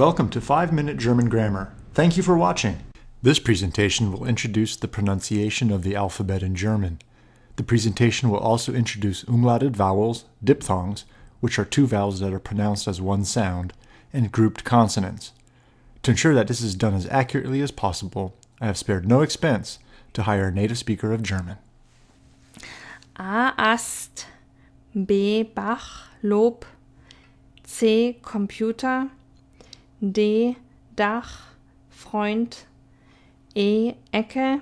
Welcome to 5 Minute German Grammar. Thank you for watching. This presentation will introduce the pronunciation of the alphabet in German. The presentation will also introduce umlauted vowels, diphthongs, which are two vowels that are pronounced as one sound, and grouped consonants. To ensure that this is done as accurately as possible, I have spared no expense to hire a native speaker of German. A. Ast, B. Bach, Lob, C. Computer, D. Dach, Freund, E. Ecke,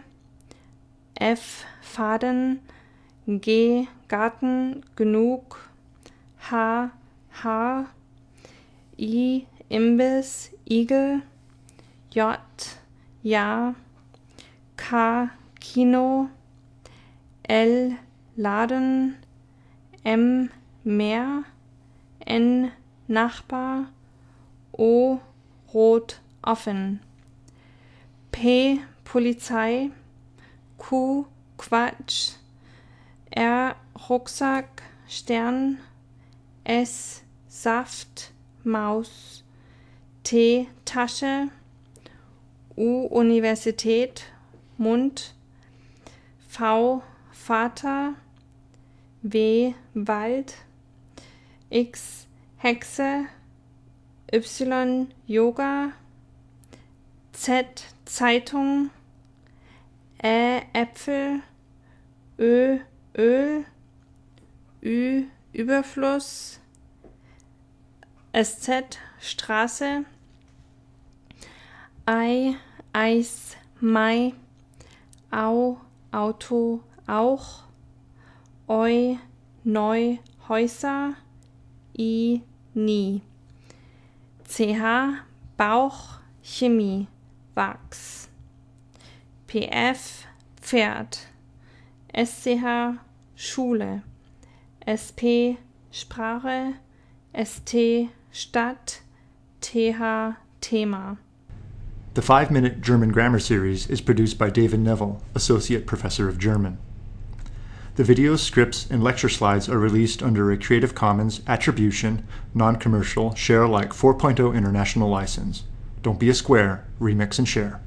F. Faden, G. Garten, genug, H. Haar, I. Imbiss, Igel, J. Ja, K. Kino, L. Laden, M. Meer, N. Nachbar, O. Rot offen, P. Polizei, Q. Quatsch, R. Rucksack, Stern, S. Saft, Maus, T. Tasche, U. Universität, Mund, V. Vater, W. Wald, X. Hexe, Y. Yoga, Z. Zeitung, Ä. Äpfel, Ö. Öl, Ü. Überfluss, SZ. Straße, Ei. Eis, Mai, Au. Auto, auch, Eu. Neu, Häuser, I. Nie. CH Bauch Chemie Wachs. PF Pferd. SCH Schule. SP Sprache. ST Stadt. TH Thema. The 5 Minute German Grammar Series is produced by David Neville, Associate Professor of German. The videos, scripts, and lecture slides are released under a Creative Commons Attribution, Non-Commercial, Share Alike 4.0 International License. Don't be a square, remix and share.